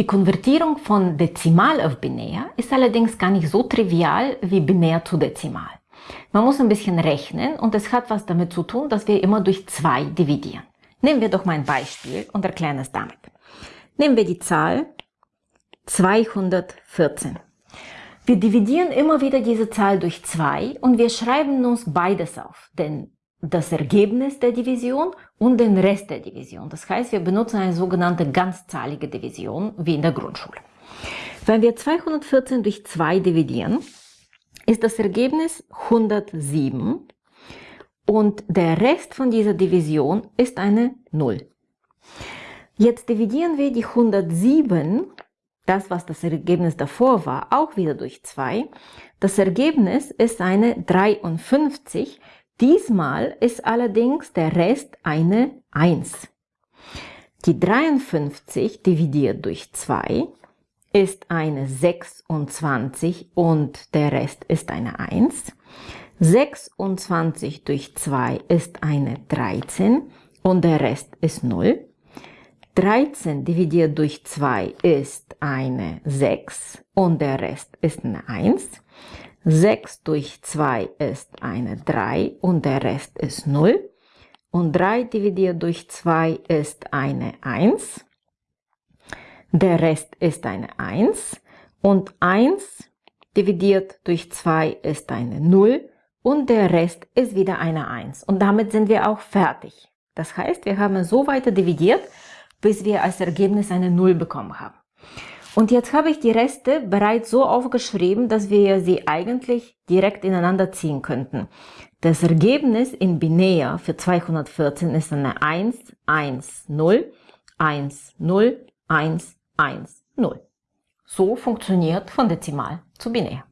Die Konvertierung von Dezimal auf Binär ist allerdings gar nicht so trivial wie Binär zu Dezimal. Man muss ein bisschen rechnen und es hat was damit zu tun, dass wir immer durch 2 dividieren. Nehmen wir doch mal ein Beispiel und erklären es damit. Nehmen wir die Zahl 214. Wir dividieren immer wieder diese Zahl durch 2 und wir schreiben uns beides auf, denn das Ergebnis der Division und den Rest der Division. Das heißt, wir benutzen eine sogenannte ganzzahlige Division, wie in der Grundschule. Wenn wir 214 durch 2 dividieren, ist das Ergebnis 107 und der Rest von dieser Division ist eine 0. Jetzt dividieren wir die 107, das was das Ergebnis davor war, auch wieder durch 2. Das Ergebnis ist eine 53. Diesmal ist allerdings der Rest eine 1. Die 53 dividiert durch 2 ist eine 26 und der Rest ist eine 1. 26 durch 2 ist eine 13 und der Rest ist 0. 13 dividiert durch 2 ist eine 6 und der Rest ist eine 1. 6 durch 2 ist eine 3 und der Rest ist 0. Und 3 dividiert durch 2 ist eine 1. Der Rest ist eine 1 und 1 dividiert durch 2 ist eine 0 und der Rest ist wieder eine 1. Und damit sind wir auch fertig. Das heißt, wir haben so weiter dividiert, bis wir als Ergebnis eine 0 bekommen haben. Und jetzt habe ich die Reste bereits so aufgeschrieben, dass wir sie eigentlich direkt ineinander ziehen könnten. Das Ergebnis in Binär für 214 ist eine 1, 1, 0, 1, 0, 1, 1, 0. So funktioniert von Dezimal zu Binär.